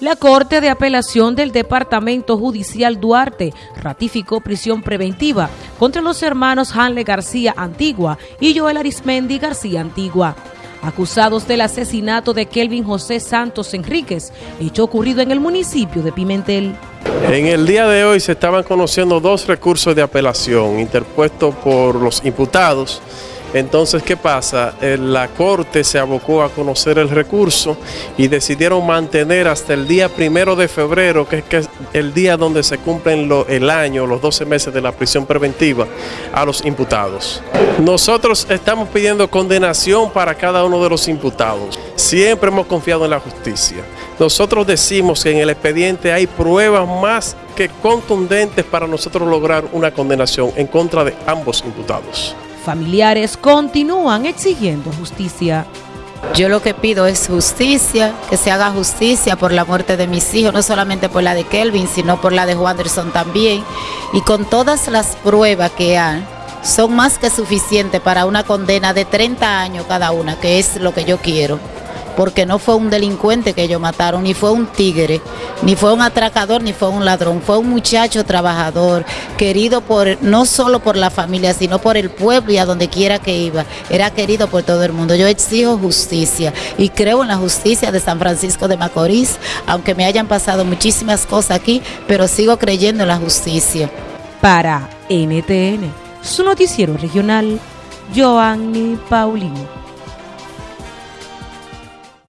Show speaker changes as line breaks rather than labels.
La Corte de Apelación del Departamento Judicial Duarte ratificó prisión preventiva contra los hermanos Hanle García Antigua y Joel Arismendi García Antigua, acusados del asesinato de Kelvin José Santos Enríquez, hecho ocurrido en el municipio de Pimentel.
En el día de hoy se estaban conociendo dos recursos de apelación interpuestos por los imputados entonces, ¿qué pasa? Eh, la Corte se abocó a conocer el recurso y decidieron mantener hasta el día primero de febrero, que es el día donde se cumplen el año, los 12 meses de la prisión preventiva, a los imputados. Nosotros estamos pidiendo condenación para cada uno de los imputados. Siempre hemos confiado en la justicia. Nosotros decimos que en el expediente hay pruebas más que contundentes para nosotros lograr una condenación en contra de ambos imputados
familiares continúan exigiendo justicia.
Yo lo que pido es justicia, que se haga justicia por la muerte de mis hijos, no solamente por la de Kelvin, sino por la de Wanderson también. Y con todas las pruebas que hay, son más que suficientes para una condena de 30 años cada una, que es lo que yo quiero porque no fue un delincuente que ellos mataron, ni fue un tigre, ni fue un atracador, ni fue un ladrón, fue un muchacho trabajador, querido por no solo por la familia, sino por el pueblo y a donde quiera que iba, era querido por todo el mundo. Yo exijo justicia y creo en la justicia de San Francisco de Macorís, aunque me hayan pasado muchísimas cosas aquí, pero sigo creyendo en la justicia.
Para NTN, su noticiero regional, Joanny Paulino.